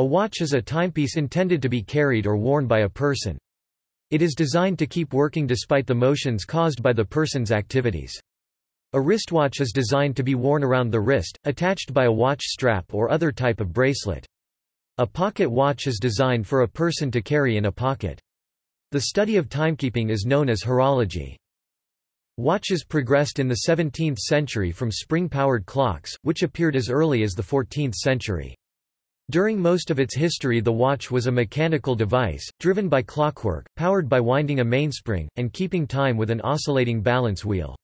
A watch is a timepiece intended to be carried or worn by a person. It is designed to keep working despite the motions caused by the person's activities. A wristwatch is designed to be worn around the wrist, attached by a watch strap or other type of bracelet. A pocket watch is designed for a person to carry in a pocket. The study of timekeeping is known as horology. Watches progressed in the 17th century from spring-powered clocks, which appeared as early as the 14th century. During most of its history the watch was a mechanical device, driven by clockwork, powered by winding a mainspring, and keeping time with an oscillating balance wheel.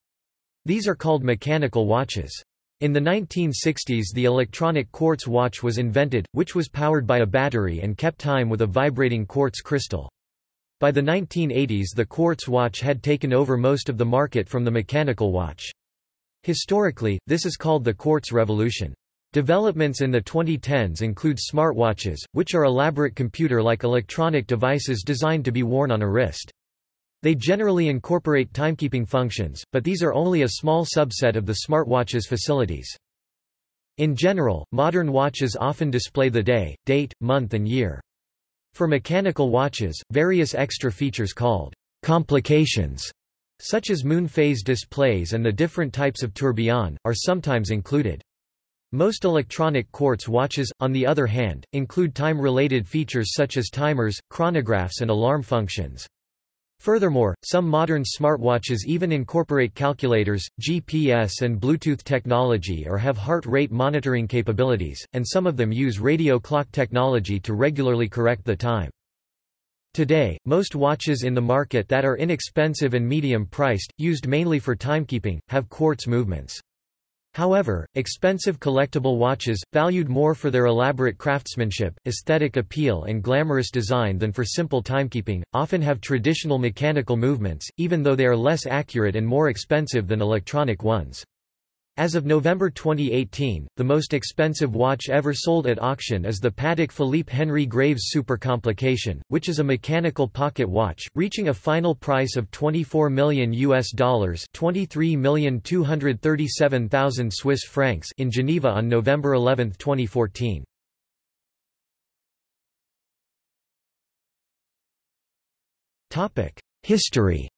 These are called mechanical watches. In the 1960s the electronic quartz watch was invented, which was powered by a battery and kept time with a vibrating quartz crystal. By the 1980s the quartz watch had taken over most of the market from the mechanical watch. Historically, this is called the quartz revolution. Developments in the 2010s include smartwatches, which are elaborate computer-like electronic devices designed to be worn on a wrist. They generally incorporate timekeeping functions, but these are only a small subset of the smartwatch's facilities. In general, modern watches often display the day, date, month and year. For mechanical watches, various extra features called complications, such as moon phase displays and the different types of tourbillon, are sometimes included. Most electronic quartz watches, on the other hand, include time-related features such as timers, chronographs and alarm functions. Furthermore, some modern smartwatches even incorporate calculators, GPS and Bluetooth technology or have heart rate monitoring capabilities, and some of them use radio clock technology to regularly correct the time. Today, most watches in the market that are inexpensive and medium-priced, used mainly for timekeeping, have quartz movements. However, expensive collectible watches, valued more for their elaborate craftsmanship, aesthetic appeal and glamorous design than for simple timekeeping, often have traditional mechanical movements, even though they are less accurate and more expensive than electronic ones. As of November 2018, the most expensive watch ever sold at auction is the Patek Philippe Henry Graves Super Complication, which is a mechanical pocket watch, reaching a final price of 24 million US dollars, 23,237,000 Swiss francs in Geneva on November 11, 2014. Topic: History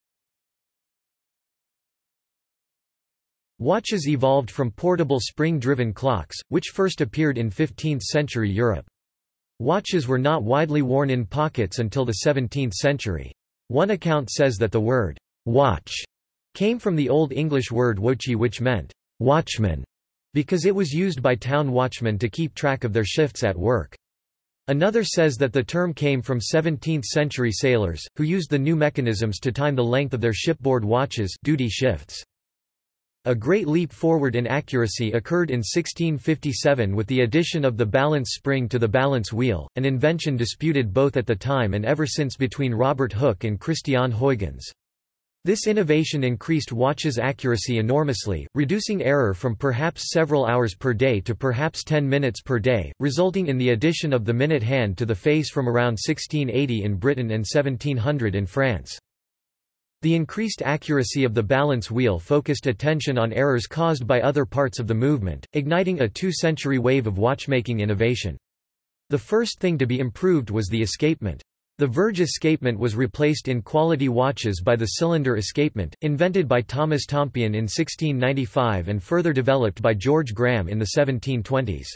Watches evolved from portable spring-driven clocks, which first appeared in 15th-century Europe. Watches were not widely worn in pockets until the 17th century. One account says that the word, watch, came from the Old English word wochi which meant, watchman, because it was used by town watchmen to keep track of their shifts at work. Another says that the term came from 17th-century sailors, who used the new mechanisms to time the length of their shipboard watches duty shifts. A great leap forward in accuracy occurred in 1657 with the addition of the balance spring to the balance wheel, an invention disputed both at the time and ever since between Robert Hooke and Christiaan Huygens. This innovation increased watches' accuracy enormously, reducing error from perhaps several hours per day to perhaps 10 minutes per day, resulting in the addition of the minute hand to the face from around 1680 in Britain and 1700 in France. The increased accuracy of the balance wheel focused attention on errors caused by other parts of the movement, igniting a two-century wave of watchmaking innovation. The first thing to be improved was the escapement. The verge escapement was replaced in quality watches by the cylinder escapement, invented by Thomas Tompion in 1695 and further developed by George Graham in the 1720s.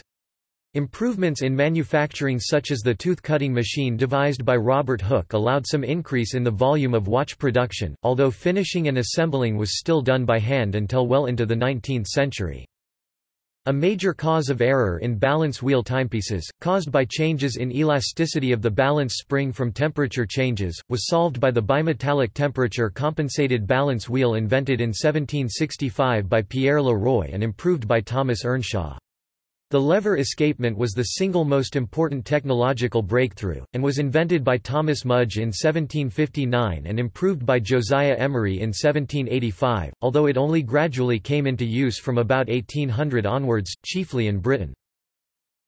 Improvements in manufacturing such as the tooth-cutting machine devised by Robert Hooke allowed some increase in the volume of watch production, although finishing and assembling was still done by hand until well into the 19th century. A major cause of error in balance wheel timepieces, caused by changes in elasticity of the balance spring from temperature changes, was solved by the bimetallic temperature-compensated balance wheel invented in 1765 by Pierre Le Roy and improved by Thomas Earnshaw. The lever escapement was the single most important technological breakthrough, and was invented by Thomas Mudge in 1759 and improved by Josiah Emery in 1785, although it only gradually came into use from about 1800 onwards, chiefly in Britain.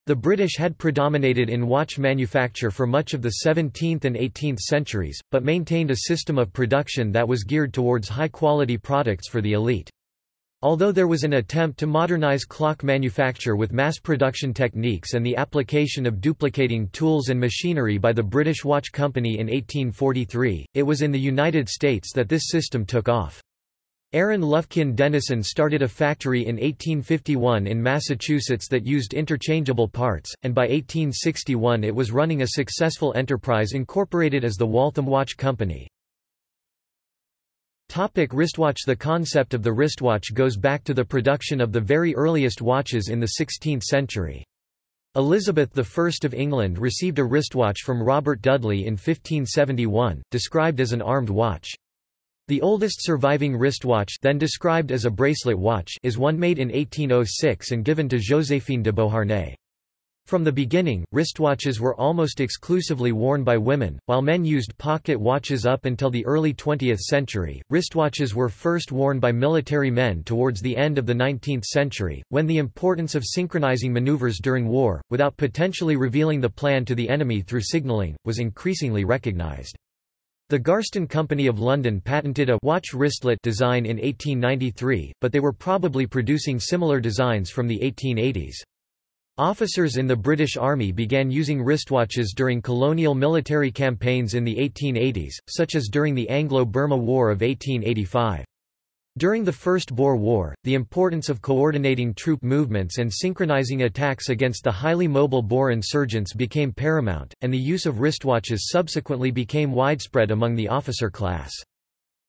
The British had predominated in watch manufacture for much of the 17th and 18th centuries, but maintained a system of production that was geared towards high-quality products for the elite. Although there was an attempt to modernize clock manufacture with mass production techniques and the application of duplicating tools and machinery by the British Watch Company in 1843, it was in the United States that this system took off. Aaron Lufkin Dennison started a factory in 1851 in Massachusetts that used interchangeable parts, and by 1861 it was running a successful enterprise incorporated as the Waltham Watch Company. Topic wristwatch The concept of the wristwatch goes back to the production of the very earliest watches in the 16th century. Elizabeth I of England received a wristwatch from Robert Dudley in 1571, described as an armed watch. The oldest surviving wristwatch then described as a bracelet watch is one made in 1806 and given to Joséphine de Beauharnais. From the beginning, wristwatches were almost exclusively worn by women, while men used pocket watches up until the early 20th century. Wristwatches were first worn by military men towards the end of the 19th century, when the importance of synchronizing maneuvers during war, without potentially revealing the plan to the enemy through signaling, was increasingly recognized. The Garstin Company of London patented a watch wristlet design in 1893, but they were probably producing similar designs from the 1880s. Officers in the British Army began using wristwatches during colonial military campaigns in the 1880s, such as during the Anglo-Burma War of 1885. During the First Boer War, the importance of coordinating troop movements and synchronizing attacks against the highly mobile Boer insurgents became paramount, and the use of wristwatches subsequently became widespread among the officer class.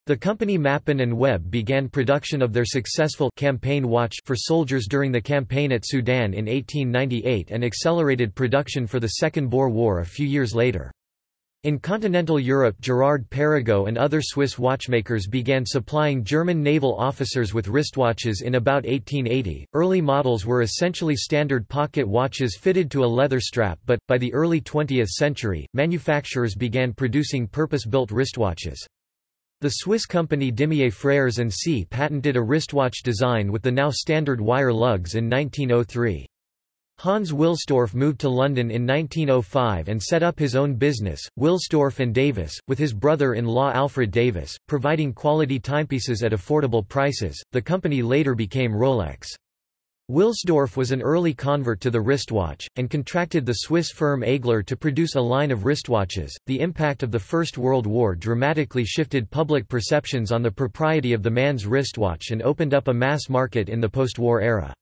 The company Mappin and Webb began production of their successful campaign watch for soldiers during the campaign at Sudan in 1898 and accelerated production for the Second Boer War a few years later. In continental Europe Girard Perregaux and other Swiss watchmakers began supplying German naval officers with wristwatches in about 1880. Early models were essentially standard pocket watches fitted to a leather strap but, by the early 20th century, manufacturers began producing purpose-built wristwatches. The Swiss company Dimier Frères C patented a wristwatch design with the now standard wire lugs in 1903. Hans Wilsdorf moved to London in 1905 and set up his own business, Wilsdorf and Davis, with his brother-in-law Alfred Davis, providing quality timepieces at affordable prices. The company later became Rolex. Wilsdorf was an early convert to the wristwatch, and contracted the Swiss firm Aegler to produce a line of wristwatches. The impact of the First World War dramatically shifted public perceptions on the propriety of the man's wristwatch and opened up a mass market in the post-war era.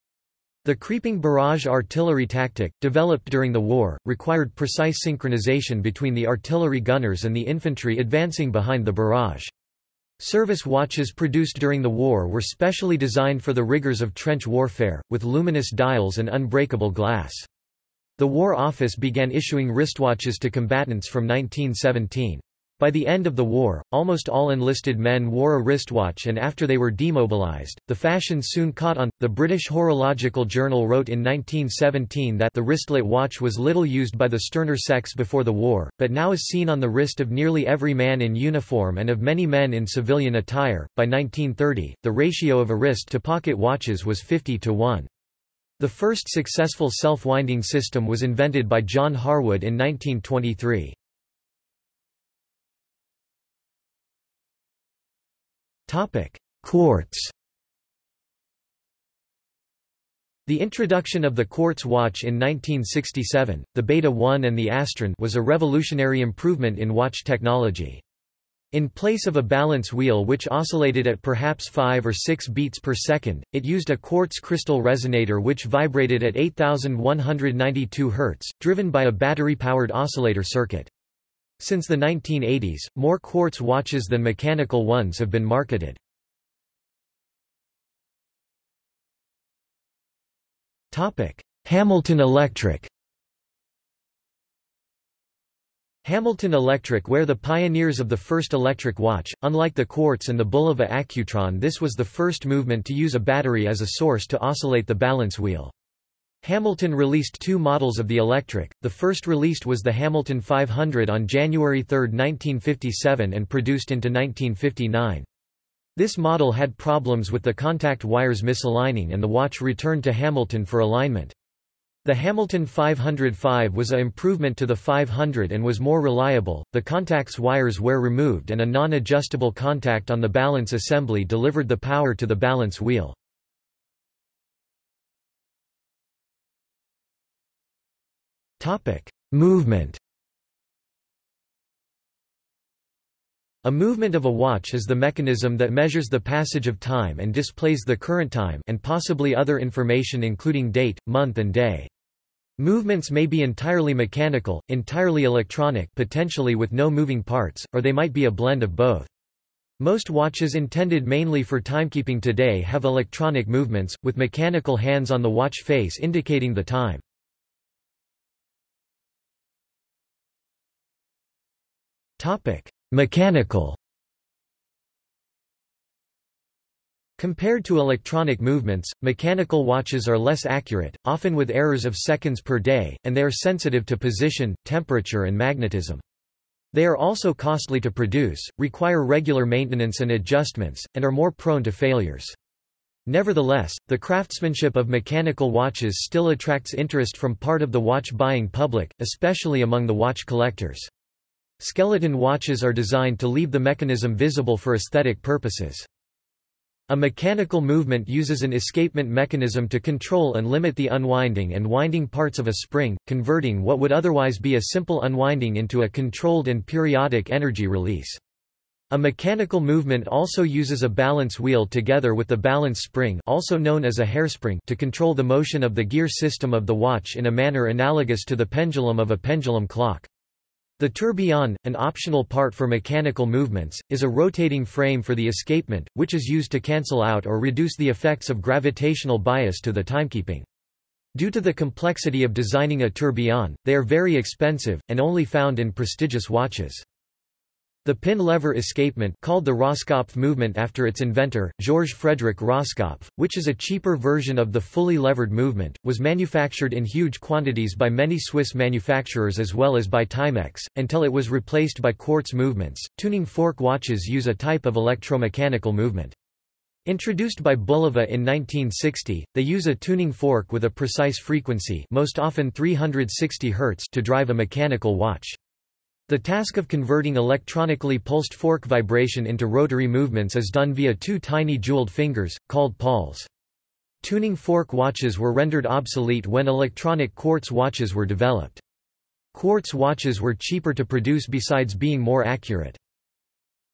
The creeping barrage artillery tactic, developed during the war, required precise synchronization between the artillery gunners and the infantry advancing behind the barrage. Service watches produced during the war were specially designed for the rigors of trench warfare, with luminous dials and unbreakable glass. The War Office began issuing wristwatches to combatants from 1917. By the end of the war, almost all enlisted men wore a wristwatch and after they were demobilized, the fashion soon caught on. The British Horological Journal wrote in 1917 that the wristlet watch was little used by the sterner sex before the war, but now is seen on the wrist of nearly every man in uniform and of many men in civilian attire. By 1930, the ratio of a wrist to pocket watches was 50 to 1. The first successful self-winding system was invented by John Harwood in 1923. Quartz The introduction of the quartz watch in 1967, the Beta 1 and the Astron was a revolutionary improvement in watch technology. In place of a balance wheel which oscillated at perhaps 5 or 6 beats per second, it used a quartz crystal resonator which vibrated at 8192 Hz, driven by a battery-powered oscillator circuit. Since the 1980s, more quartz watches than mechanical ones have been marketed. Hamilton Electric Hamilton Electric were the pioneers of the first electric watch. Unlike the quartz and the Bulova Accutron, this was the first movement to use a battery as a source to oscillate the balance wheel. Hamilton released two models of the electric, the first released was the Hamilton 500 on January 3, 1957 and produced into 1959. This model had problems with the contact wires misaligning and the watch returned to Hamilton for alignment. The Hamilton 505 was a improvement to the 500 and was more reliable. The contacts wires were removed and a non-adjustable contact on the balance assembly delivered the power to the balance wheel. Movement A movement of a watch is the mechanism that measures the passage of time and displays the current time and possibly other information including date, month and day. Movements may be entirely mechanical, entirely electronic potentially with no moving parts, or they might be a blend of both. Most watches intended mainly for timekeeping today have electronic movements, with mechanical hands on the watch face indicating the time. Mechanical Compared to electronic movements, mechanical watches are less accurate, often with errors of seconds per day, and they are sensitive to position, temperature and magnetism. They are also costly to produce, require regular maintenance and adjustments, and are more prone to failures. Nevertheless, the craftsmanship of mechanical watches still attracts interest from part of the watch-buying public, especially among the watch collectors. Skeleton watches are designed to leave the mechanism visible for aesthetic purposes. A mechanical movement uses an escapement mechanism to control and limit the unwinding and winding parts of a spring, converting what would otherwise be a simple unwinding into a controlled and periodic energy release. A mechanical movement also uses a balance wheel together with the balance spring also known as a hairspring to control the motion of the gear system of the watch in a manner analogous to the pendulum of a pendulum clock. The tourbillon, an optional part for mechanical movements, is a rotating frame for the escapement, which is used to cancel out or reduce the effects of gravitational bias to the timekeeping. Due to the complexity of designing a tourbillon, they are very expensive, and only found in prestigious watches. The pin-lever escapement called the Roskopf movement after its inventor, Georges Frederick Roskopf, which is a cheaper version of the fully levered movement, was manufactured in huge quantities by many Swiss manufacturers as well as by Timex, until it was replaced by quartz movements. Tuning fork watches use a type of electromechanical movement. Introduced by Bulova in 1960, they use a tuning fork with a precise frequency most often 360 Hz to drive a mechanical watch. The task of converting electronically pulsed fork vibration into rotary movements is done via two tiny jeweled fingers, called pawls. Tuning fork watches were rendered obsolete when electronic quartz watches were developed. Quartz watches were cheaper to produce besides being more accurate.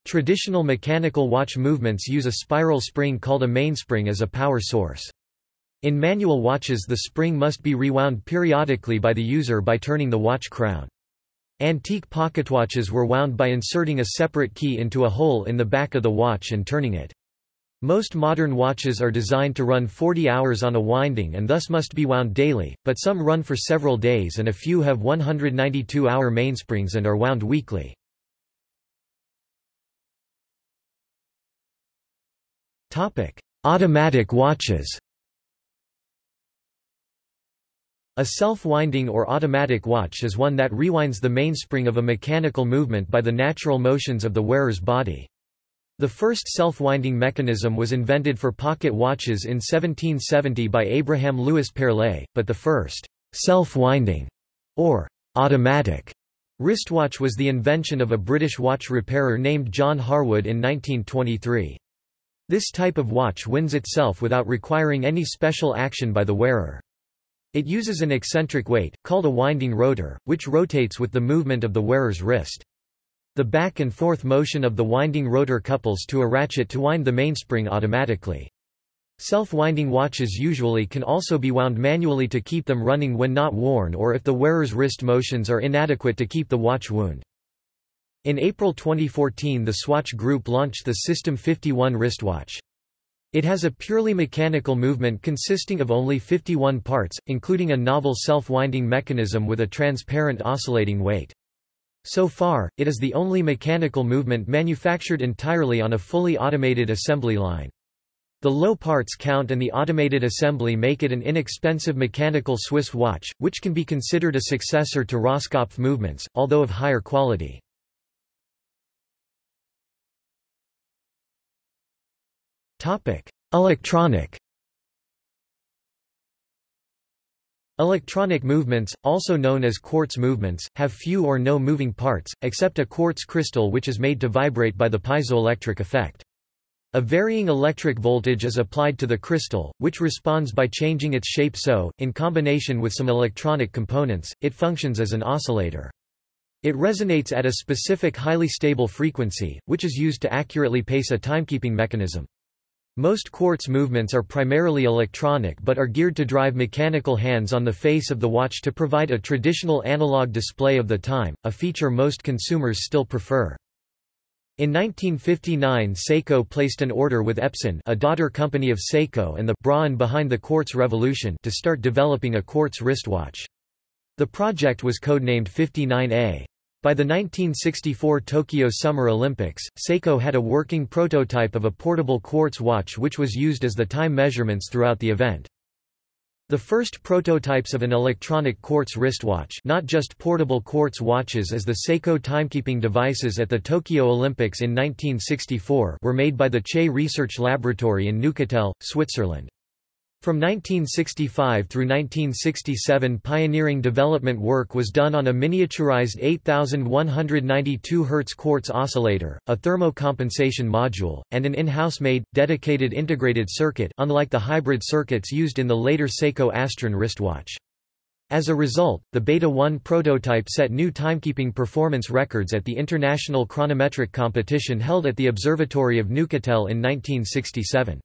Traditional mechanical watch movements use a spiral spring called a mainspring as a power source. In manual watches the spring must be rewound periodically by the user by turning the watch crown. Antique pocketwatches were wound by inserting a separate key into a hole in the back of the watch and turning it. Most modern watches are designed to run 40 hours on a winding and thus must be wound daily, but some run for several days and a few have 192-hour mainsprings and are wound weekly. Automatic watches A self-winding or automatic watch is one that rewinds the mainspring of a mechanical movement by the natural motions of the wearer's body. The first self-winding mechanism was invented for pocket watches in 1770 by Abraham Louis Perrelet, but the first self-winding or automatic wristwatch was the invention of a British watch repairer named John Harwood in 1923. This type of watch winds itself without requiring any special action by the wearer. It uses an eccentric weight, called a winding rotor, which rotates with the movement of the wearer's wrist. The back and forth motion of the winding rotor couples to a ratchet to wind the mainspring automatically. Self-winding watches usually can also be wound manually to keep them running when not worn or if the wearer's wrist motions are inadequate to keep the watch wound. In April 2014 the Swatch Group launched the System 51 wristwatch. It has a purely mechanical movement consisting of only 51 parts, including a novel self-winding mechanism with a transparent oscillating weight. So far, it is the only mechanical movement manufactured entirely on a fully automated assembly line. The low parts count and the automated assembly make it an inexpensive mechanical Swiss watch, which can be considered a successor to Roskopf movements, although of higher quality. Electronic. Electronic movements, also known as quartz movements, have few or no moving parts, except a quartz crystal which is made to vibrate by the piezoelectric effect. A varying electric voltage is applied to the crystal, which responds by changing its shape so, in combination with some electronic components, it functions as an oscillator. It resonates at a specific highly stable frequency, which is used to accurately pace a timekeeping mechanism. Most quartz movements are primarily electronic but are geared to drive mechanical hands on the face of the watch to provide a traditional analog display of the time, a feature most consumers still prefer. In 1959 Seiko placed an order with Epson a daughter company of Seiko and the Braun behind the quartz revolution to start developing a quartz wristwatch. The project was codenamed 59A. By the 1964 Tokyo Summer Olympics, Seiko had a working prototype of a portable quartz watch which was used as the time measurements throughout the event. The first prototypes of an electronic quartz wristwatch not just portable quartz watches as the Seiko timekeeping devices at the Tokyo Olympics in 1964 were made by the CEH Research Laboratory in Neuchâtel, Switzerland. From 1965 through 1967 pioneering development work was done on a miniaturized 8192 Hz quartz oscillator, a thermo-compensation module, and an in-house made, dedicated integrated circuit unlike the hybrid circuits used in the later Seiko Astron wristwatch. As a result, the Beta 1 prototype set new timekeeping performance records at the International Chronometric Competition held at the Observatory of Neuchâtel in 1967.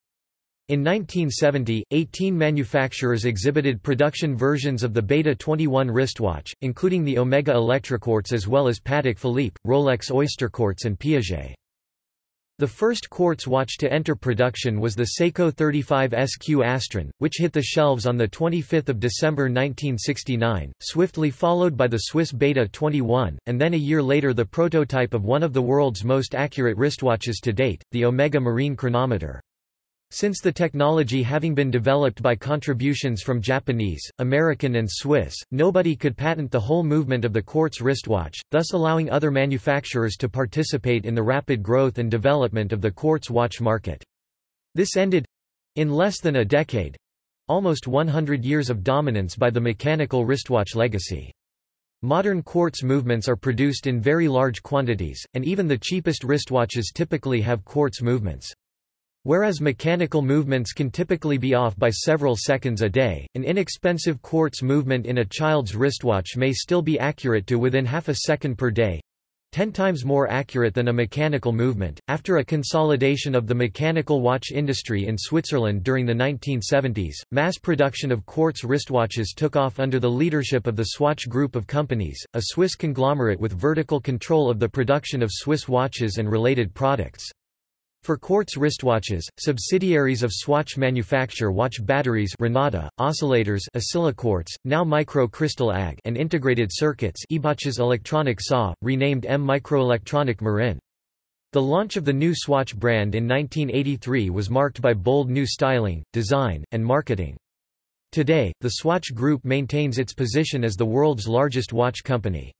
In 1970, 18 manufacturers exhibited production versions of the Beta 21 wristwatch, including the Omega Electroquartz as well as Patek Philippe, Rolex Oyster Quartz and Piaget. The first quartz watch to enter production was the Seiko 35 SQ Astron, which hit the shelves on 25 December 1969, swiftly followed by the Swiss Beta 21, and then a year later the prototype of one of the world's most accurate wristwatches to date, the Omega Marine Chronometer. Since the technology having been developed by contributions from Japanese, American and Swiss, nobody could patent the whole movement of the quartz wristwatch, thus allowing other manufacturers to participate in the rapid growth and development of the quartz watch market. This ended—in less than a decade—almost 100 years of dominance by the mechanical wristwatch legacy. Modern quartz movements are produced in very large quantities, and even the cheapest wristwatches typically have quartz movements. Whereas mechanical movements can typically be off by several seconds a day, an inexpensive quartz movement in a child's wristwatch may still be accurate to within half a second per day. 10 times more accurate than a mechanical movement. After a consolidation of the mechanical watch industry in Switzerland during the 1970s, mass production of quartz wristwatches took off under the leadership of the Swatch Group of companies, a Swiss conglomerate with vertical control of the production of Swiss watches and related products. For quartz wristwatches, subsidiaries of Swatch manufacture watch batteries Renata, oscillators Oscilloquartz, now Micro Crystal AG and integrated circuits Ebauches electronic SAW, renamed EM Microelectronic Marin. The launch of the new Swatch brand in 1983 was marked by bold new styling, design, and marketing. Today, the Swatch Group maintains its position as the world's largest watch company.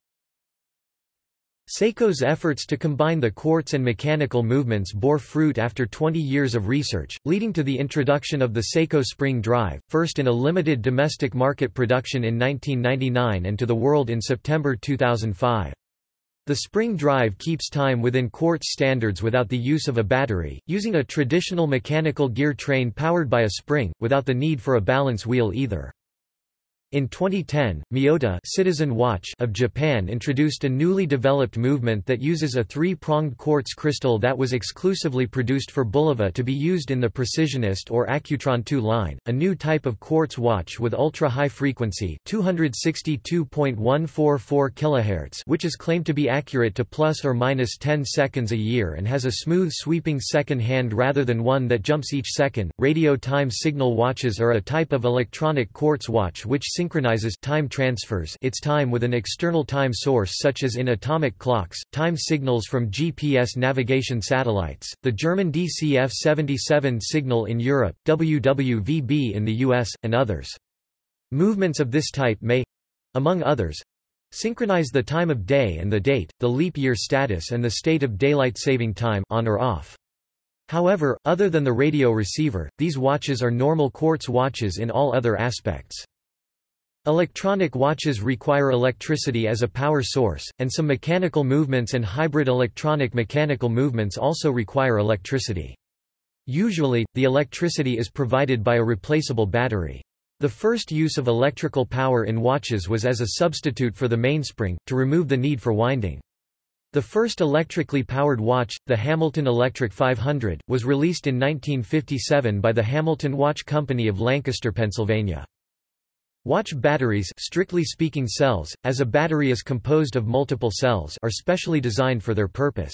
Seiko's efforts to combine the quartz and mechanical movements bore fruit after 20 years of research, leading to the introduction of the Seiko Spring Drive, first in a limited domestic market production in 1999 and to the world in September 2005. The spring drive keeps time within quartz standards without the use of a battery, using a traditional mechanical gear train powered by a spring, without the need for a balance wheel either. In 2010, Miyota Citizen Watch of Japan introduced a newly developed movement that uses a three-pronged quartz crystal that was exclusively produced for Bulova to be used in the Precisionist or Accutron 2 line, a new type of quartz watch with ultra-high frequency 262.144 kHz which is claimed to be accurate to plus or minus 10 seconds a year and has a smooth sweeping second hand rather than one that jumps each second. Radio time signal watches are a type of electronic quartz watch which synchronizes time transfers its time with an external time source such as in atomic clocks, time signals from GPS navigation satellites, the German DCF-77 signal in Europe, WWVB in the US, and others. Movements of this type may—among others, synchronize the time of day and the date, the leap year status and the state of daylight saving time on or off. However, other than the radio receiver, these watches are normal quartz watches in all other aspects. Electronic watches require electricity as a power source, and some mechanical movements and hybrid electronic-mechanical movements also require electricity. Usually, the electricity is provided by a replaceable battery. The first use of electrical power in watches was as a substitute for the mainspring, to remove the need for winding. The first electrically powered watch, the Hamilton Electric 500, was released in 1957 by the Hamilton Watch Company of Lancaster, Pennsylvania. Watch batteries strictly speaking cells, as a battery is composed of multiple cells are specially designed for their purpose.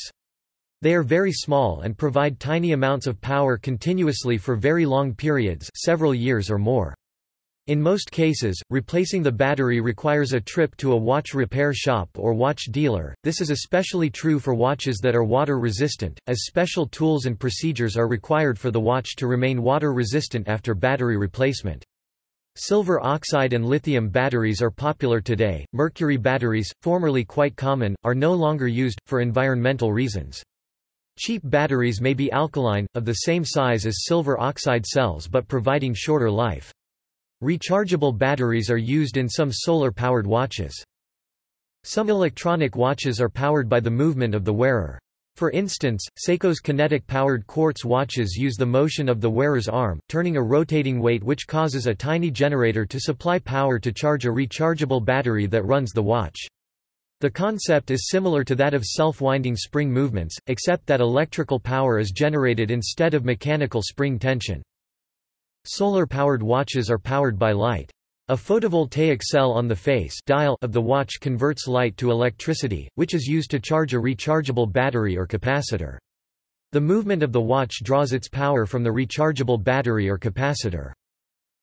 They are very small and provide tiny amounts of power continuously for very long periods several years or more. In most cases, replacing the battery requires a trip to a watch repair shop or watch dealer. This is especially true for watches that are water resistant, as special tools and procedures are required for the watch to remain water resistant after battery replacement. Silver oxide and lithium batteries are popular today. Mercury batteries, formerly quite common, are no longer used, for environmental reasons. Cheap batteries may be alkaline, of the same size as silver oxide cells but providing shorter life. Rechargeable batteries are used in some solar-powered watches. Some electronic watches are powered by the movement of the wearer. For instance, Seiko's kinetic-powered quartz watches use the motion of the wearer's arm, turning a rotating weight which causes a tiny generator to supply power to charge a rechargeable battery that runs the watch. The concept is similar to that of self-winding spring movements, except that electrical power is generated instead of mechanical spring tension. Solar-powered watches are powered by light. A photovoltaic cell on the face dial of the watch converts light to electricity, which is used to charge a rechargeable battery or capacitor. The movement of the watch draws its power from the rechargeable battery or capacitor.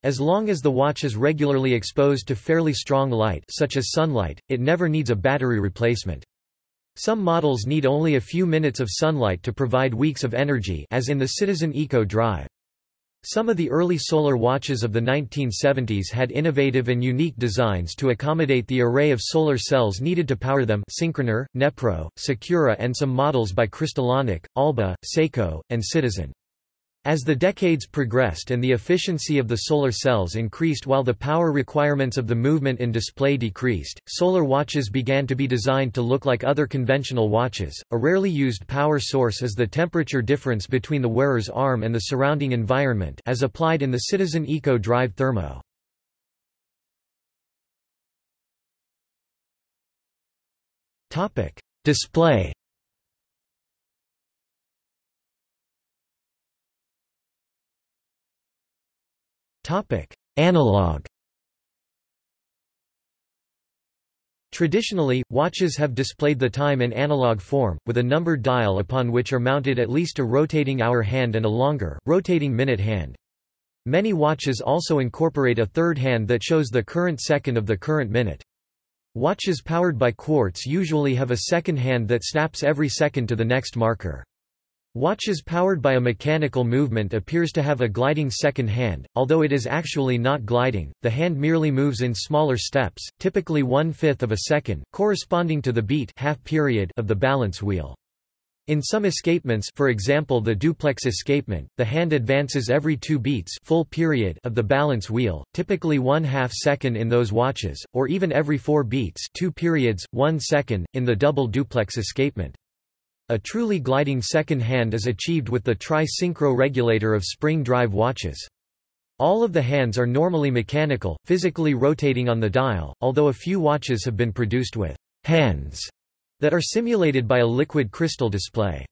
As long as the watch is regularly exposed to fairly strong light such as sunlight, it never needs a battery replacement. Some models need only a few minutes of sunlight to provide weeks of energy as in the Citizen Eco Drive. Some of the early solar watches of the 1970s had innovative and unique designs to accommodate the array of solar cells needed to power them Synchronar, Nepro, Sicura and some models by Cristalonic, Alba, Seiko, and Citizen. As the decades progressed and the efficiency of the solar cells increased while the power requirements of the movement and display decreased, solar watches began to be designed to look like other conventional watches. A rarely used power source is the temperature difference between the wearer's arm and the surrounding environment as applied in the Citizen Eco Drive Thermo. Topic: Display Analog Traditionally, watches have displayed the time in analog form, with a numbered dial upon which are mounted at least a rotating hour hand and a longer, rotating minute hand. Many watches also incorporate a third hand that shows the current second of the current minute. Watches powered by quartz usually have a second hand that snaps every second to the next marker. Watches powered by a mechanical movement appears to have a gliding second hand, although it is actually not gliding, the hand merely moves in smaller steps, typically one-fifth of a second, corresponding to the beat half period of the balance wheel. In some escapements for example the duplex escapement, the hand advances every two beats full period of the balance wheel, typically one half second in those watches, or even every four beats two periods, one second, in the double duplex escapement. A truly gliding second hand is achieved with the tri-synchro regulator of spring drive watches. All of the hands are normally mechanical, physically rotating on the dial, although a few watches have been produced with hands that are simulated by a liquid crystal display.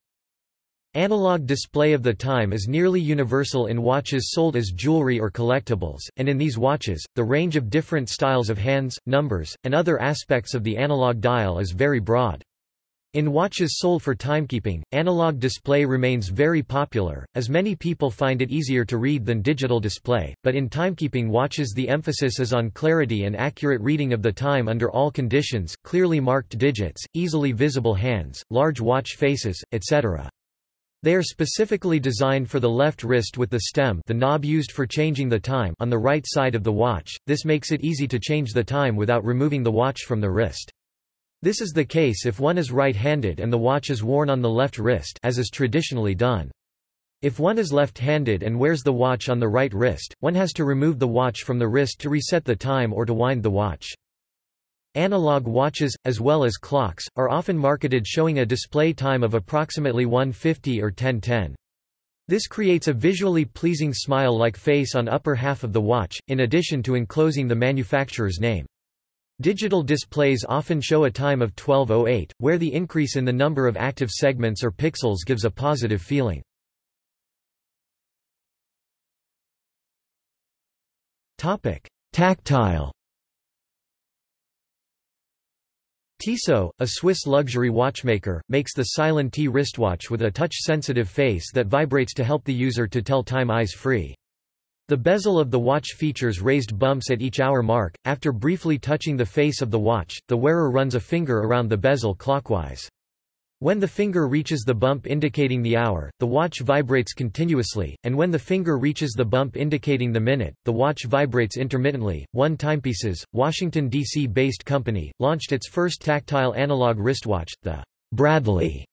Analog display of the time is nearly universal in watches sold as jewelry or collectibles, and in these watches, the range of different styles of hands, numbers, and other aspects of the analog dial is very broad. In watches sold for timekeeping, analog display remains very popular, as many people find it easier to read than digital display, but in timekeeping watches the emphasis is on clarity and accurate reading of the time under all conditions, clearly marked digits, easily visible hands, large watch faces, etc. They are specifically designed for the left wrist with the stem the knob used for changing the time on the right side of the watch, this makes it easy to change the time without removing the watch from the wrist. This is the case if one is right-handed and the watch is worn on the left wrist as is traditionally done. If one is left-handed and wears the watch on the right wrist, one has to remove the watch from the wrist to reset the time or to wind the watch. Analog watches, as well as clocks, are often marketed showing a display time of approximately 150 or 1010. This creates a visually pleasing smile-like face on upper half of the watch, in addition to enclosing the manufacturer's name. Digital displays often show a time of 1208, where the increase in the number of active segments or pixels gives a positive feeling. Tactile Tissot, a Swiss luxury watchmaker, makes the Silent T wristwatch with a touch-sensitive face that vibrates to help the user to tell time eyes-free. The bezel of the watch features raised bumps at each hour mark. After briefly touching the face of the watch, the wearer runs a finger around the bezel clockwise. When the finger reaches the bump indicating the hour, the watch vibrates continuously, and when the finger reaches the bump indicating the minute, the watch vibrates intermittently. One Timepieces, Washington, D.C. based company, launched its first tactile analog wristwatch, the Bradley,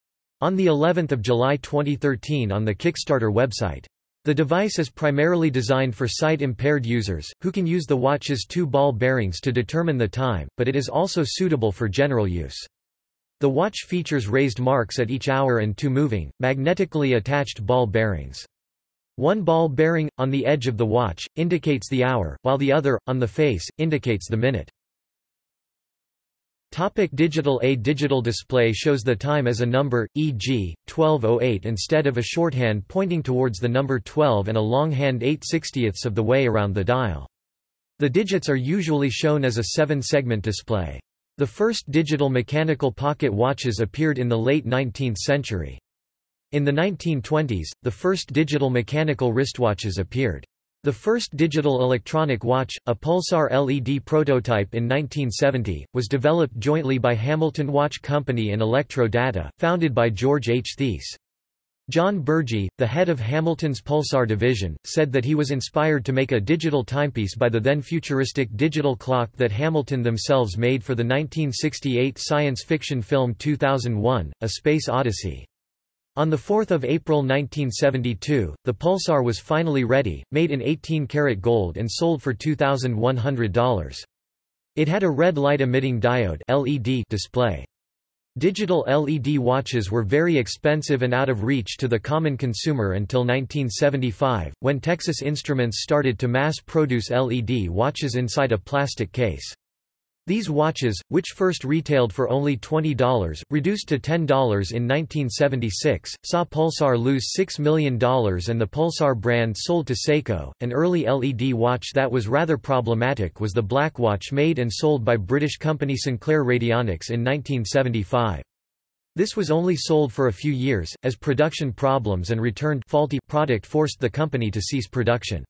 on the 11th of July 2013 on the Kickstarter website. The device is primarily designed for sight-impaired users, who can use the watch's two ball bearings to determine the time, but it is also suitable for general use. The watch features raised marks at each hour and two moving, magnetically attached ball bearings. One ball bearing, on the edge of the watch, indicates the hour, while the other, on the face, indicates the minute. Topic digital A digital display shows the time as a number, e.g., 1208 instead of a shorthand pointing towards the number 12 and a longhand 8 60ths of the way around the dial. The digits are usually shown as a seven-segment display. The first digital mechanical pocket watches appeared in the late 19th century. In the 1920s, the first digital mechanical wristwatches appeared. The first digital electronic watch, a Pulsar LED prototype in 1970, was developed jointly by Hamilton Watch Company and Electro Data, founded by George H. Thies. John Bergey, the head of Hamilton's Pulsar division, said that he was inspired to make a digital timepiece by the then futuristic digital clock that Hamilton themselves made for the 1968 science fiction film 2001, A Space Odyssey. On 4 April 1972, the Pulsar was finally ready, made in 18-karat gold and sold for $2,100. It had a red light-emitting diode LED display. Digital LED watches were very expensive and out of reach to the common consumer until 1975, when Texas Instruments started to mass-produce LED watches inside a plastic case. These watches, which first retailed for only $20, reduced to $10 in 1976, saw Pulsar lose $6 million and the Pulsar brand sold to Seiko. An early LED watch that was rather problematic was the black watch made and sold by British company Sinclair Radionics in 1975. This was only sold for a few years, as production problems and returned faulty product forced the company to cease production.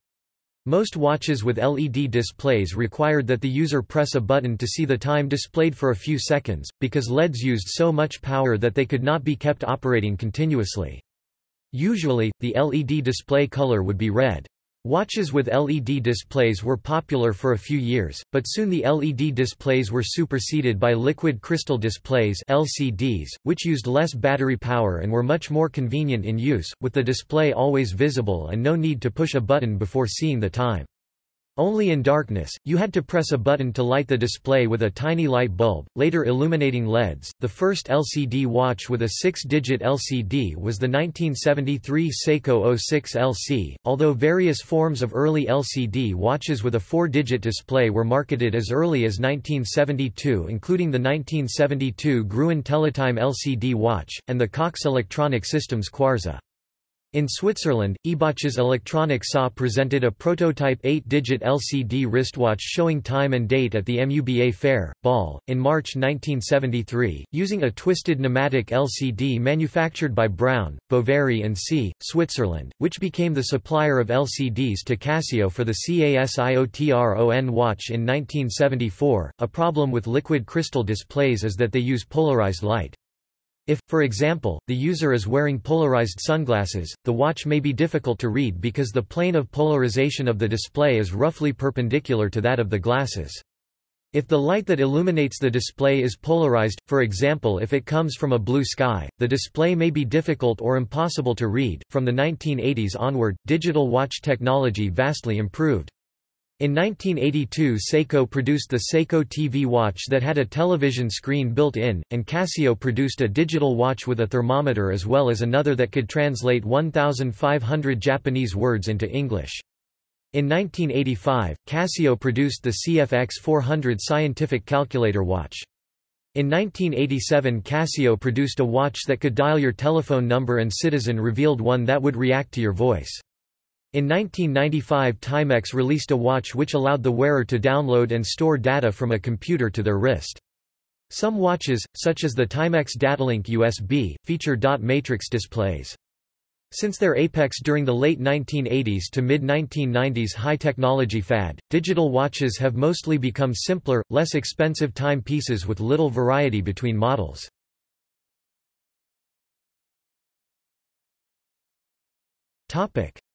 Most watches with LED displays required that the user press a button to see the time displayed for a few seconds, because LEDs used so much power that they could not be kept operating continuously. Usually, the LED display color would be red. Watches with LED displays were popular for a few years, but soon the LED displays were superseded by liquid crystal displays LCDs, which used less battery power and were much more convenient in use, with the display always visible and no need to push a button before seeing the time. Only in darkness, you had to press a button to light the display with a tiny light bulb, later illuminating LEDs. The first LCD watch with a six-digit LCD was the 1973 Seiko 06 LC, although various forms of early LCD watches with a four-digit display were marketed as early as 1972 including the 1972 Gruen Teletime LCD watch, and the Cox Electronic Systems Quarza. In Switzerland, Ebauches Electronic SA presented a prototype 8-digit LCD wristwatch showing time and date at the MUBA Fair, Ball, in March 1973, using a twisted nematic LCD manufactured by Brown, Boveri and C. Switzerland, which became the supplier of LCDs to Casio for the CASIOTRON watch in 1974. A problem with liquid crystal displays is that they use polarized light. If, for example, the user is wearing polarized sunglasses, the watch may be difficult to read because the plane of polarization of the display is roughly perpendicular to that of the glasses. If the light that illuminates the display is polarized, for example if it comes from a blue sky, the display may be difficult or impossible to read. From the 1980s onward, digital watch technology vastly improved. In 1982 Seiko produced the Seiko TV watch that had a television screen built in, and Casio produced a digital watch with a thermometer as well as another that could translate 1,500 Japanese words into English. In 1985, Casio produced the CFX 400 scientific calculator watch. In 1987 Casio produced a watch that could dial your telephone number and Citizen revealed one that would react to your voice. In 1995 Timex released a watch which allowed the wearer to download and store data from a computer to their wrist. Some watches, such as the Timex Datalink USB, feature dot matrix displays. Since their apex during the late 1980s to mid-1990s high-technology fad, digital watches have mostly become simpler, less expensive timepieces with little variety between models.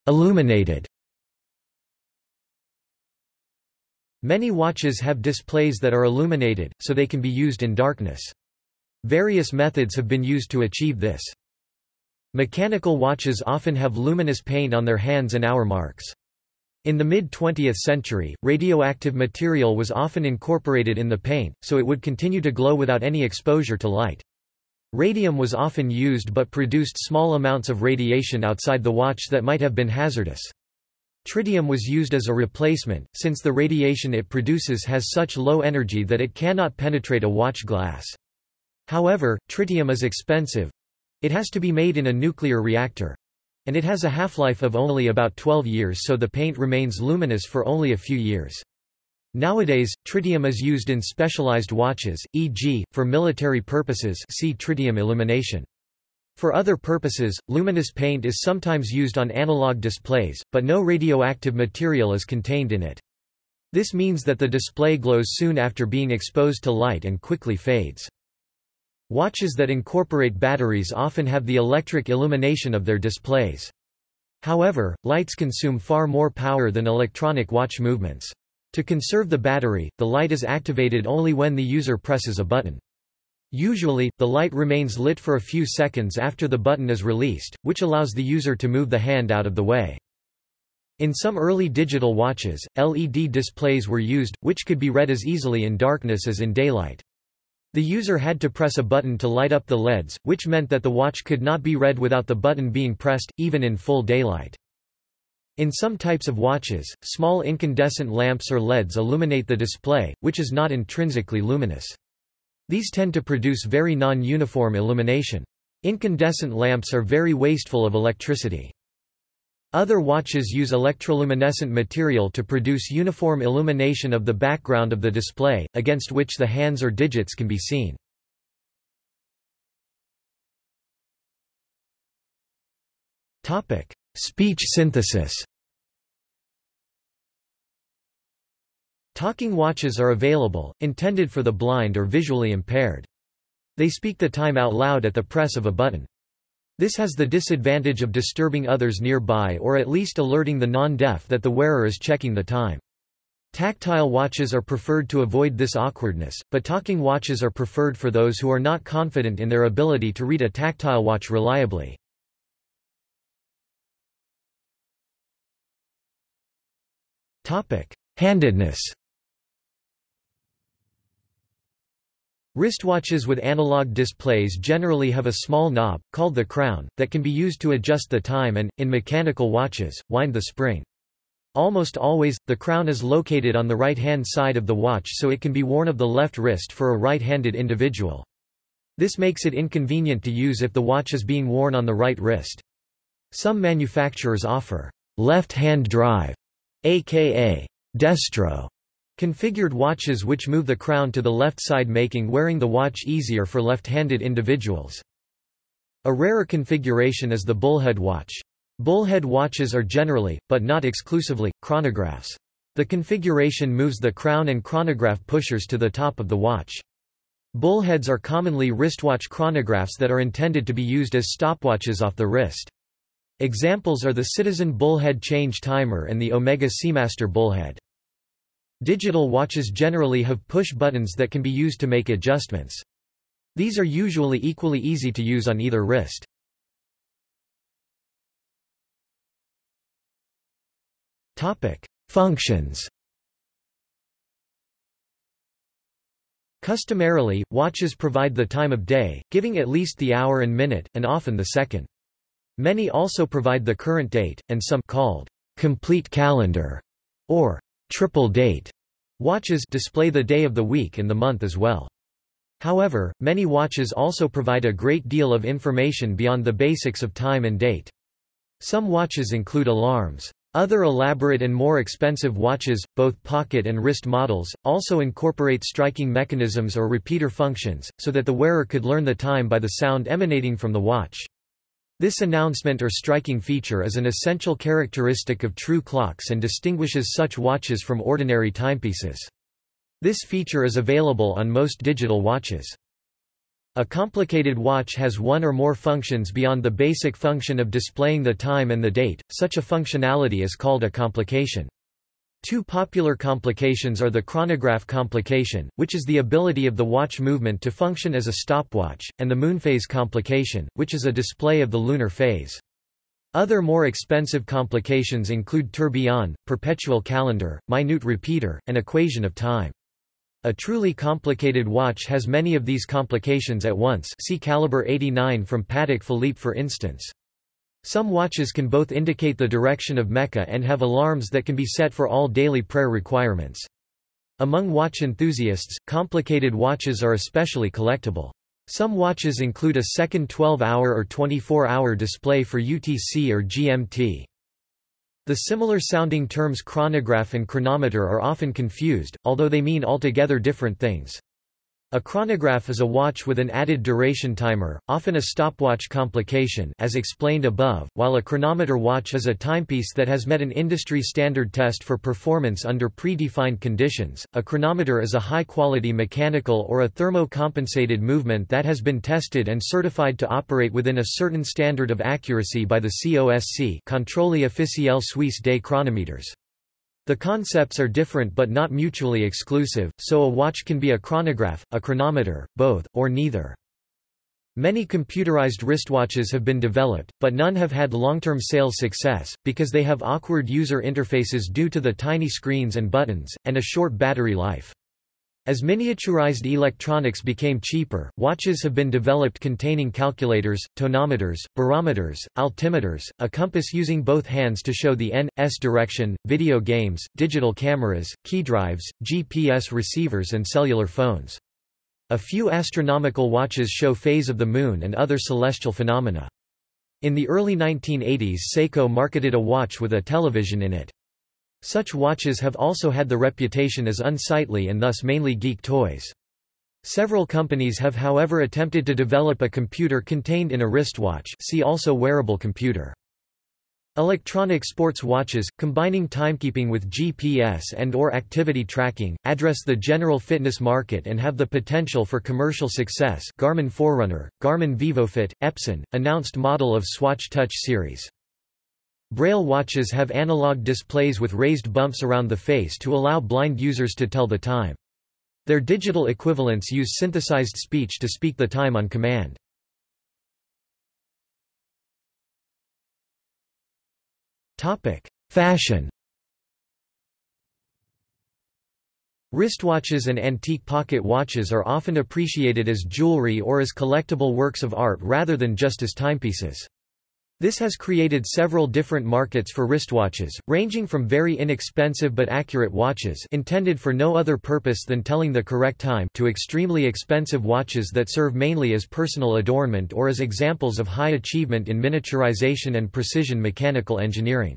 Illuminated Many watches have displays that are illuminated, so they can be used in darkness. Various methods have been used to achieve this. Mechanical watches often have luminous paint on their hands and hour marks. In the mid-20th century, radioactive material was often incorporated in the paint, so it would continue to glow without any exposure to light. Radium was often used but produced small amounts of radiation outside the watch that might have been hazardous. Tritium was used as a replacement, since the radiation it produces has such low energy that it cannot penetrate a watch glass. However, tritium is expensive, it has to be made in a nuclear reactor. And it has a half-life of only about 12 years so the paint remains luminous for only a few years. Nowadays, tritium is used in specialized watches, e.g., for military purposes see tritium illumination. For other purposes, luminous paint is sometimes used on analog displays, but no radioactive material is contained in it. This means that the display glows soon after being exposed to light and quickly fades. Watches that incorporate batteries often have the electric illumination of their displays. However, lights consume far more power than electronic watch movements. To conserve the battery, the light is activated only when the user presses a button. Usually, the light remains lit for a few seconds after the button is released, which allows the user to move the hand out of the way. In some early digital watches, LED displays were used, which could be read as easily in darkness as in daylight. The user had to press a button to light up the LEDs, which meant that the watch could not be read without the button being pressed, even in full daylight. In some types of watches, small incandescent lamps or LEDs illuminate the display, which is not intrinsically luminous. These tend to produce very non-uniform illumination. Incandescent lamps are very wasteful of electricity. Other watches use electroluminescent material to produce uniform illumination of the background of the display, against which the hands or digits can be seen. Speech synthesis Talking watches are available, intended for the blind or visually impaired. They speak the time out loud at the press of a button. This has the disadvantage of disturbing others nearby or at least alerting the non-deaf that the wearer is checking the time. Tactile watches are preferred to avoid this awkwardness, but talking watches are preferred for those who are not confident in their ability to read a tactile watch reliably. Handedness Wristwatches with analog displays generally have a small knob, called the crown, that can be used to adjust the time and, in mechanical watches, wind the spring. Almost always, the crown is located on the right-hand side of the watch so it can be worn of the left wrist for a right-handed individual. This makes it inconvenient to use if the watch is being worn on the right wrist. Some manufacturers offer left-hand drive, aka destro, Configured watches which move the crown to the left side making wearing the watch easier for left-handed individuals. A rarer configuration is the bullhead watch. Bullhead watches are generally, but not exclusively, chronographs. The configuration moves the crown and chronograph pushers to the top of the watch. Bullheads are commonly wristwatch chronographs that are intended to be used as stopwatches off the wrist. Examples are the Citizen bullhead change timer and the Omega Seamaster bullhead. Digital watches generally have push buttons that can be used to make adjustments. These are usually equally easy to use on either wrist. Functions Customarily, watches provide the time of day, giving at least the hour and minute, and often the second. Many also provide the current date, and some called complete calendar or triple date watches display the day of the week and the month as well. However, many watches also provide a great deal of information beyond the basics of time and date. Some watches include alarms. Other elaborate and more expensive watches, both pocket and wrist models, also incorporate striking mechanisms or repeater functions, so that the wearer could learn the time by the sound emanating from the watch. This announcement or striking feature is an essential characteristic of true clocks and distinguishes such watches from ordinary timepieces. This feature is available on most digital watches. A complicated watch has one or more functions beyond the basic function of displaying the time and the date, such a functionality is called a complication. Two popular complications are the chronograph complication, which is the ability of the watch movement to function as a stopwatch, and the moonphase complication, which is a display of the lunar phase. Other more expensive complications include tourbillon, perpetual calendar, minute repeater, and equation of time. A truly complicated watch has many of these complications at once see caliber 89 from Patek Philippe for instance. Some watches can both indicate the direction of Mecca and have alarms that can be set for all daily prayer requirements. Among watch enthusiasts, complicated watches are especially collectible. Some watches include a second 12-hour or 24-hour display for UTC or GMT. The similar-sounding terms chronograph and chronometer are often confused, although they mean altogether different things. A chronograph is a watch with an added duration timer, often a stopwatch complication as explained above, while a chronometer watch is a timepiece that has met an industry standard test for performance under predefined conditions. A chronometer is a high-quality mechanical or a thermo-compensated movement that has been tested and certified to operate within a certain standard of accuracy by the COSC Contrôle officiel suisse des chronometers. The concepts are different but not mutually exclusive, so a watch can be a chronograph, a chronometer, both, or neither. Many computerized wristwatches have been developed, but none have had long-term sales success, because they have awkward user interfaces due to the tiny screens and buttons, and a short battery life. As miniaturized electronics became cheaper, watches have been developed containing calculators, tonometers, barometers, altimeters, a compass using both hands to show the N.S direction, video games, digital cameras, key drives, GPS receivers and cellular phones. A few astronomical watches show phase of the Moon and other celestial phenomena. In the early 1980s Seiko marketed a watch with a television in it. Such watches have also had the reputation as unsightly and thus mainly geek toys. Several companies have however attempted to develop a computer contained in a wristwatch see also wearable computer. Electronic sports watches, combining timekeeping with GPS and or activity tracking, address the general fitness market and have the potential for commercial success Garmin Forerunner, Garmin VivoFit, Epson, announced model of Swatch Touch series. Braille watches have analog displays with raised bumps around the face to allow blind users to tell the time. Their digital equivalents use synthesized speech to speak the time on command. Fashion Wristwatches and antique pocket watches are often appreciated as jewelry or as collectible works of art rather than just as timepieces. This has created several different markets for wristwatches, ranging from very inexpensive but accurate watches intended for no other purpose than telling the correct time to extremely expensive watches that serve mainly as personal adornment or as examples of high achievement in miniaturization and precision mechanical engineering.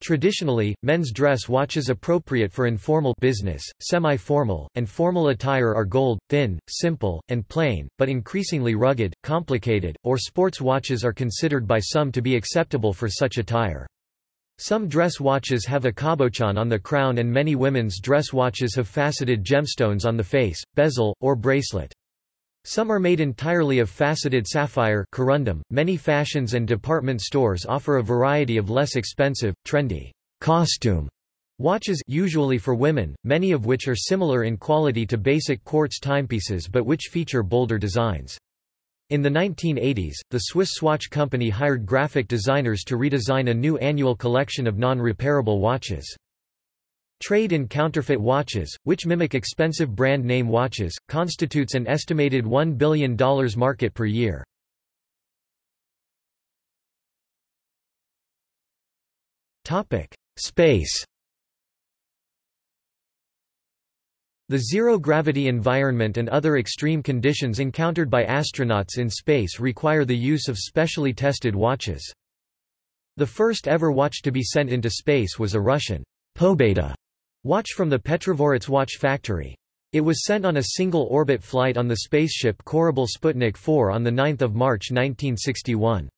Traditionally, men's dress watches appropriate for informal business, semi-formal, and formal attire are gold, thin, simple, and plain, but increasingly rugged, complicated, or sports watches are considered by some to be acceptable for such attire. Some dress watches have a cabochon on the crown and many women's dress watches have faceted gemstones on the face, bezel, or bracelet. Some are made entirely of faceted sapphire corundum. .Many fashions and department stores offer a variety of less expensive, trendy, costume watches usually for women, many of which are similar in quality to basic quartz timepieces but which feature bolder designs. In the 1980s, the Swiss Swatch Company hired graphic designers to redesign a new annual collection of non-repairable watches. Trade in counterfeit watches, which mimic expensive brand name watches, constitutes an estimated $1 billion market per year. Space The zero-gravity environment and other extreme conditions encountered by astronauts in space require the use of specially tested watches. The first ever watch to be sent into space was a Russian Pobeda watch from the Petrodvorets watch factory. It was sent on a single orbit flight on the spaceship Korabl Sputnik 4 on 9 March 1961.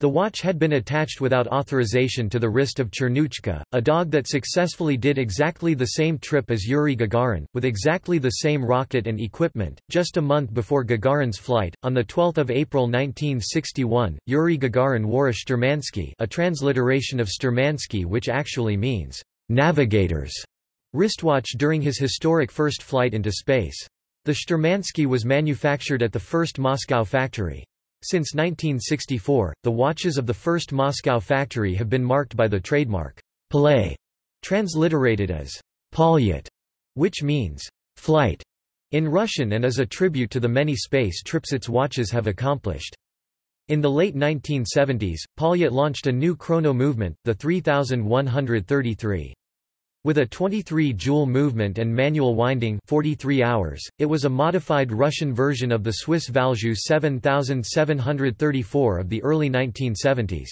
The watch had been attached without authorization to the wrist of Chernushka, a dog that successfully did exactly the same trip as Yuri Gagarin, with exactly the same rocket and equipment. Just a month before Gagarin's flight, on 12 April 1961, Yuri Gagarin wore a Sturmansky a transliteration of Sturmansky which actually means, navigators, wristwatch during his historic first flight into space. The Sturmansky was manufactured at the first Moscow factory. Since 1964, the watches of the first Moscow factory have been marked by the trademark Palay, transliterated as Poljot, which means flight in Russian and is a tribute to the many space trips its watches have accomplished. In the late 1970s, Poljot launched a new chrono movement, the 3133. With a 23-jewel movement and manual winding 43 hours, it was a modified Russian version of the Swiss Valjoux 7734 of the early 1970s.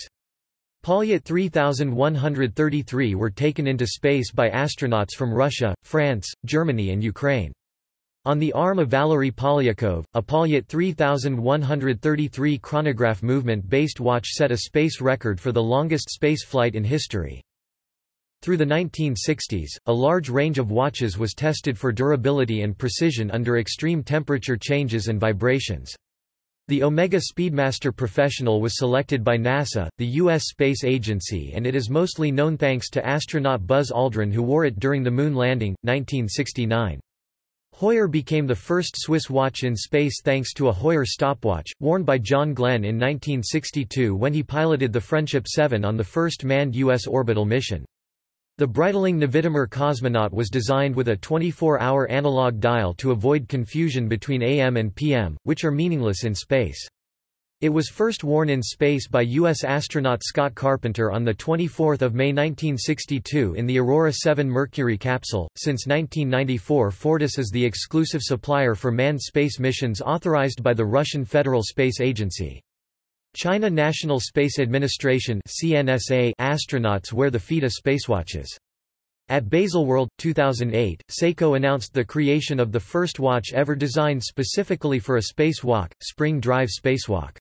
Poljot 3133 were taken into space by astronauts from Russia, France, Germany and Ukraine. On the arm of Valery Polyakov, a Poljot 3133 chronograph movement-based watch set a space record for the longest space flight in history. Through the 1960s, a large range of watches was tested for durability and precision under extreme temperature changes and vibrations. The Omega Speedmaster Professional was selected by NASA, the U.S. Space Agency and it is mostly known thanks to astronaut Buzz Aldrin who wore it during the Moon landing, 1969. Heuer became the first Swiss watch in space thanks to a Heuer stopwatch, worn by John Glenn in 1962 when he piloted the Friendship 7 on the first manned U.S. orbital mission. The Breitling Navitimer cosmonaut was designed with a 24-hour analog dial to avoid confusion between AM and PM, which are meaningless in space. It was first worn in space by U.S. astronaut Scott Carpenter on 24 May 1962 in the Aurora 7 Mercury capsule. Since 1994 Fortis is the exclusive supplier for manned space missions authorized by the Russian Federal Space Agency. China National Space Administration astronauts wear the Fiyta spacewatches. At Baselworld, 2008, Seiko announced the creation of the first watch ever designed specifically for a spacewalk, Spring Drive Spacewalk.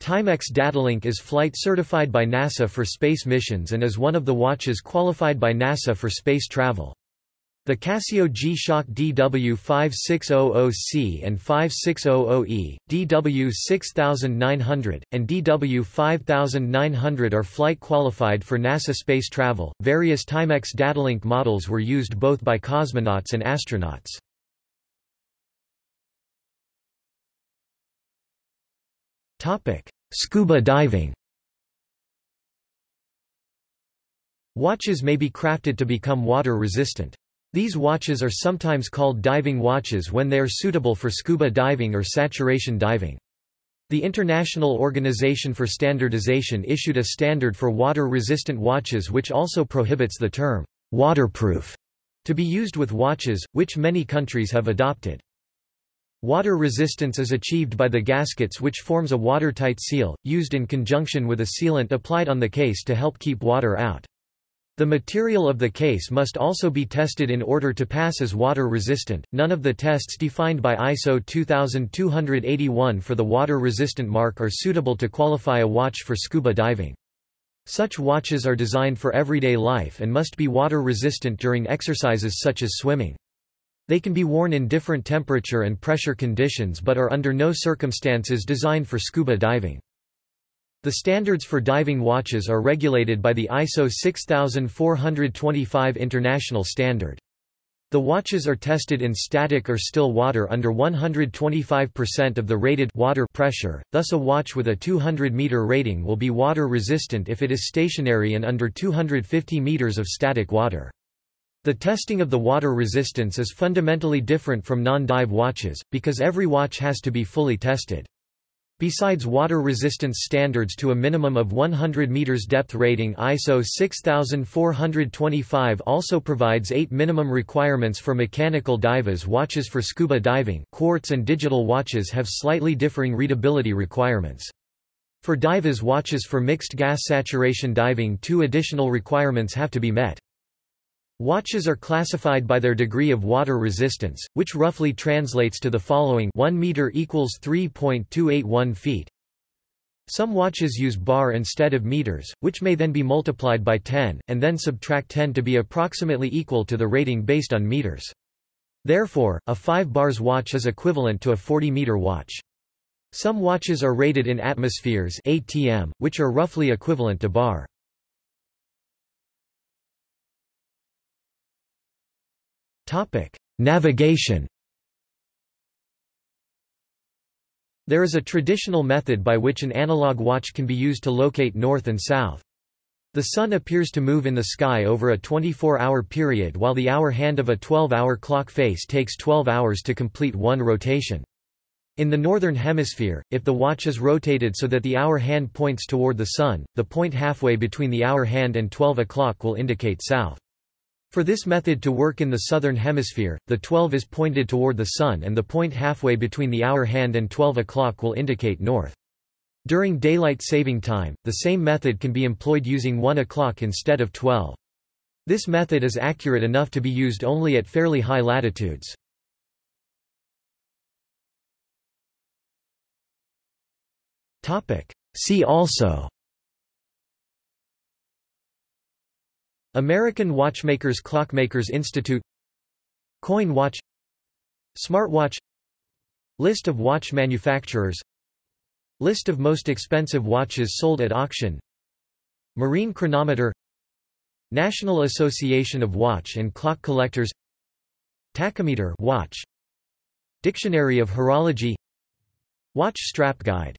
Timex Datalink is flight certified by NASA for space missions and is one of the watches qualified by NASA for space travel. The Casio G-Shock DW5600C and 5600E, DW6900, and DW5900 are flight qualified for NASA space travel. Various Timex Datalink models were used both by cosmonauts and astronauts. Topic: Scuba diving. Watches may be crafted to become water resistant. These watches are sometimes called diving watches when they are suitable for scuba diving or saturation diving. The International Organization for Standardization issued a standard for water-resistant watches which also prohibits the term «waterproof» to be used with watches, which many countries have adopted. Water resistance is achieved by the gaskets which forms a watertight seal, used in conjunction with a sealant applied on the case to help keep water out. The material of the case must also be tested in order to pass as water resistant. None of the tests defined by ISO 2281 for the water resistant mark are suitable to qualify a watch for scuba diving. Such watches are designed for everyday life and must be water resistant during exercises such as swimming. They can be worn in different temperature and pressure conditions but are under no circumstances designed for scuba diving. The standards for diving watches are regulated by the ISO 6425 international standard. The watches are tested in static or still water under 125% of the rated water pressure, thus a watch with a 200 meter rating will be water resistant if it is stationary and under 250 meters of static water. The testing of the water resistance is fundamentally different from non-dive watches, because every watch has to be fully tested. Besides water resistance standards to a minimum of 100 meters depth rating ISO 6425 also provides eight minimum requirements for mechanical divers watches for scuba diving quartz and digital watches have slightly differing readability requirements. For divers watches for mixed gas saturation diving two additional requirements have to be met. Watches are classified by their degree of water resistance, which roughly translates to the following 1 meter equals 3.281 feet. Some watches use bar instead of meters, which may then be multiplied by 10, and then subtract 10 to be approximately equal to the rating based on meters. Therefore, a 5 bars watch is equivalent to a 40-meter watch. Some watches are rated in atmospheres ATM, which are roughly equivalent to bar. Navigation There is a traditional method by which an analog watch can be used to locate north and south. The sun appears to move in the sky over a 24-hour period while the hour hand of a 12-hour clock face takes 12 hours to complete one rotation. In the northern hemisphere, if the watch is rotated so that the hour hand points toward the sun, the point halfway between the hour hand and 12 o'clock will indicate south. For this method to work in the southern hemisphere, the 12 is pointed toward the sun and the point halfway between the hour hand and 12 o'clock will indicate north. During daylight saving time, the same method can be employed using 1 o'clock instead of 12. This method is accurate enough to be used only at fairly high latitudes. See also American Watchmakers Clockmakers Institute Coin watch Smartwatch List of watch manufacturers List of most expensive watches sold at auction Marine chronometer National Association of Watch and Clock Collectors Tachometer watch Dictionary of Horology Watch strap guide